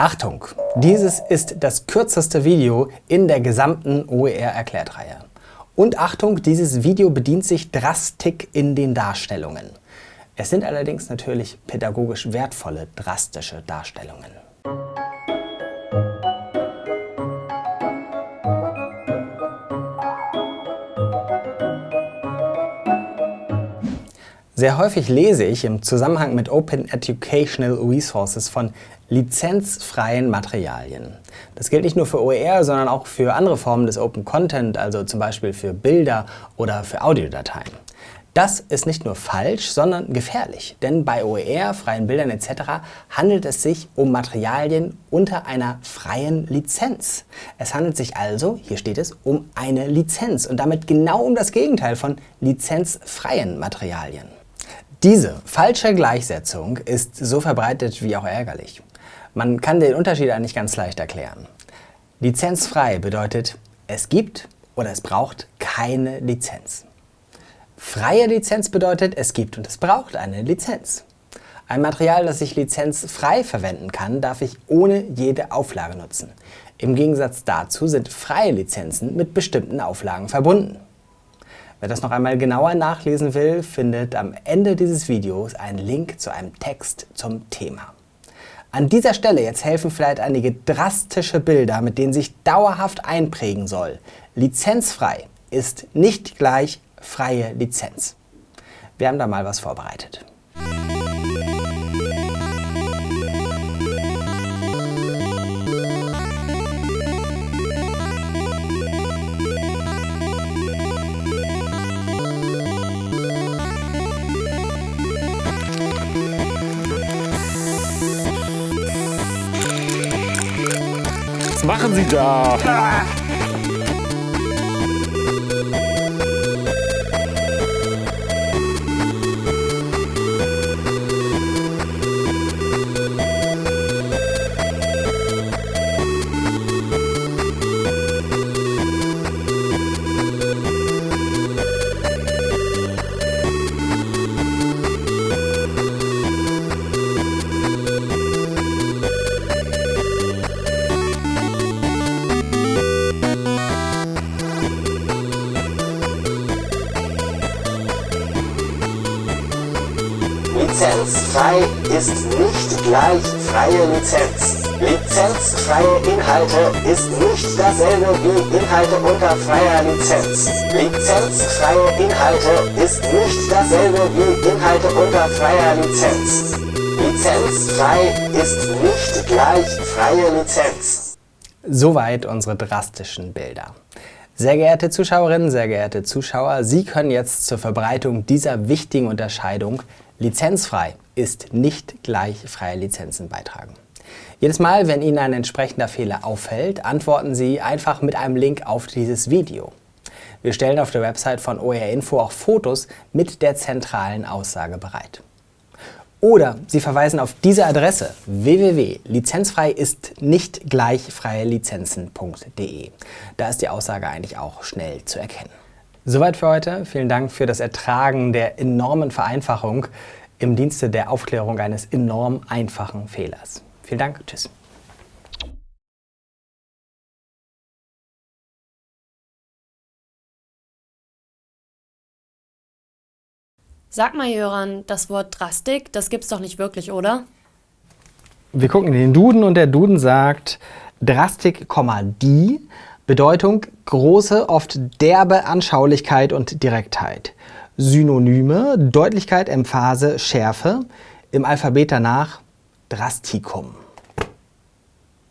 Achtung! Dieses ist das kürzeste Video in der gesamten OER-Erklärtreihe. Und Achtung, dieses Video bedient sich Drastik in den Darstellungen. Es sind allerdings natürlich pädagogisch wertvolle, drastische Darstellungen. Sehr häufig lese ich im Zusammenhang mit Open Educational Resources von lizenzfreien Materialien. Das gilt nicht nur für OER, sondern auch für andere Formen des Open Content, also zum Beispiel für Bilder oder für Audiodateien. Das ist nicht nur falsch, sondern gefährlich, denn bei OER, freien Bildern etc. handelt es sich um Materialien unter einer freien Lizenz. Es handelt sich also, hier steht es, um eine Lizenz und damit genau um das Gegenteil von lizenzfreien Materialien. Diese falsche Gleichsetzung ist so verbreitet wie auch ärgerlich. Man kann den Unterschied eigentlich ganz leicht erklären. Lizenzfrei bedeutet, es gibt oder es braucht keine Lizenz. Freie Lizenz bedeutet, es gibt und es braucht eine Lizenz. Ein Material, das ich lizenzfrei verwenden kann, darf ich ohne jede Auflage nutzen. Im Gegensatz dazu sind freie Lizenzen mit bestimmten Auflagen verbunden. Wer das noch einmal genauer nachlesen will, findet am Ende dieses Videos einen Link zu einem Text zum Thema. An dieser Stelle jetzt helfen vielleicht einige drastische Bilder, mit denen sich dauerhaft einprägen soll. Lizenzfrei ist nicht gleich freie Lizenz. Wir haben da mal was vorbereitet. Was machen Sie da? Lizenzfrei ist nicht gleich freie Lizenz. Lizenzfreie Inhalte ist nicht dasselbe wie Inhalte unter freier Lizenz. Lizenzfreie Inhalte ist nicht dasselbe wie Inhalte unter freier Lizenz. Lizenzfrei ist nicht gleich freie Lizenz. Soweit unsere drastischen Bilder. Sehr geehrte Zuschauerinnen, sehr geehrte Zuschauer, Sie können jetzt zur Verbreitung dieser wichtigen Unterscheidung Lizenzfrei ist nicht gleich freie Lizenzen beitragen. Jedes Mal, wenn Ihnen ein entsprechender Fehler auffällt, antworten Sie einfach mit einem Link auf dieses Video. Wir stellen auf der Website von OER Info auch Fotos mit der zentralen Aussage bereit. Oder Sie verweisen auf diese Adresse www.lizenzfrei ist nicht gleich freie Lizenzen.de. Da ist die Aussage eigentlich auch schnell zu erkennen. Soweit für heute. Vielen Dank für das Ertragen der enormen Vereinfachung im Dienste der Aufklärung eines enorm einfachen Fehlers. Vielen Dank. Tschüss. Sag mal, Jöran, das Wort Drastik, das gibt's doch nicht wirklich, oder? Wir gucken in den Duden und der Duden sagt Drastik, die Bedeutung große, oft derbe Anschaulichkeit und Direktheit. Synonyme Deutlichkeit, Emphase, Schärfe. Im Alphabet danach Drastikum.